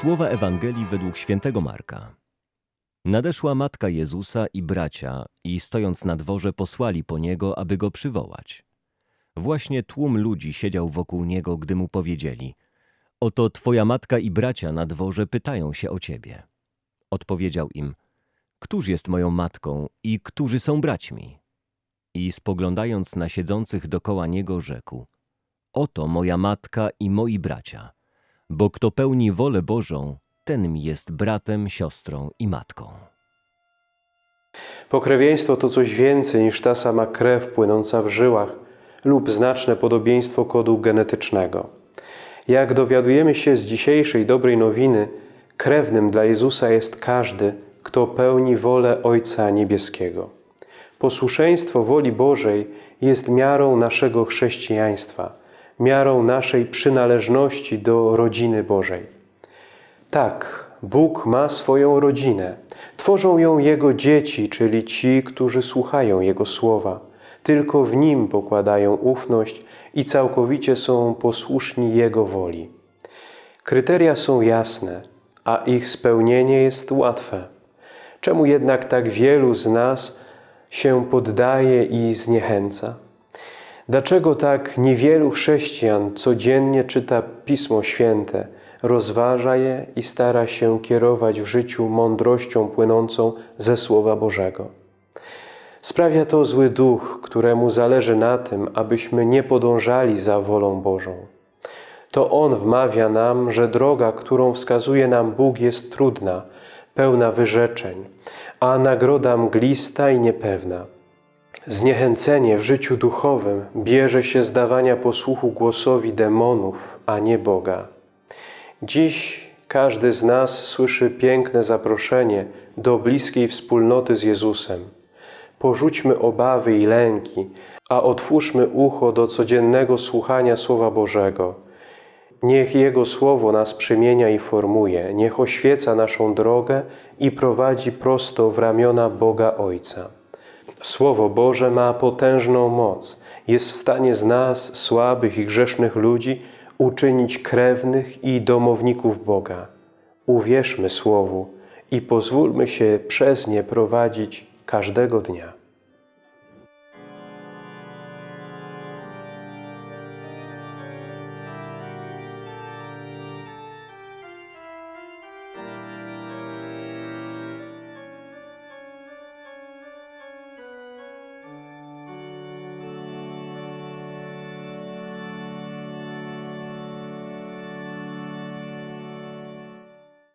Słowa Ewangelii według świętego Marka. Nadeszła matka Jezusa i bracia i stojąc na dworze posłali po niego, aby go przywołać. Właśnie tłum ludzi siedział wokół niego, gdy mu powiedzieli: Oto twoja matka i bracia na dworze pytają się o ciebie. Odpowiedział im: Któż jest moją matką i którzy są braćmi? I spoglądając na siedzących dokoła niego, rzekł: Oto moja matka i moi bracia. Bo kto pełni wolę Bożą, ten mi jest bratem, siostrą i matką. Pokrewieństwo to coś więcej niż ta sama krew płynąca w żyłach lub znaczne podobieństwo kodu genetycznego. Jak dowiadujemy się z dzisiejszej dobrej nowiny, krewnym dla Jezusa jest każdy, kto pełni wolę Ojca Niebieskiego. Posłuszeństwo woli Bożej jest miarą naszego chrześcijaństwa, miarą naszej przynależności do rodziny Bożej. Tak, Bóg ma swoją rodzinę. Tworzą ją Jego dzieci, czyli ci, którzy słuchają Jego słowa. Tylko w Nim pokładają ufność i całkowicie są posłuszni Jego woli. Kryteria są jasne, a ich spełnienie jest łatwe. Czemu jednak tak wielu z nas się poddaje i zniechęca? Dlaczego tak niewielu chrześcijan codziennie czyta Pismo Święte, rozważa je i stara się kierować w życiu mądrością płynącą ze Słowa Bożego? Sprawia to zły duch, któremu zależy na tym, abyśmy nie podążali za wolą Bożą. To on wmawia nam, że droga, którą wskazuje nam Bóg, jest trudna, pełna wyrzeczeń, a nagroda mglista i niepewna. Zniechęcenie w życiu duchowym bierze się z dawania posłuchu głosowi demonów, a nie Boga. Dziś każdy z nas słyszy piękne zaproszenie do bliskiej wspólnoty z Jezusem. Porzućmy obawy i lęki, a otwórzmy ucho do codziennego słuchania Słowa Bożego. Niech Jego Słowo nas przemienia i formuje, niech oświeca naszą drogę i prowadzi prosto w ramiona Boga Ojca. Słowo Boże ma potężną moc. Jest w stanie z nas, słabych i grzesznych ludzi, uczynić krewnych i domowników Boga. Uwierzmy Słowu i pozwólmy się przez nie prowadzić każdego dnia.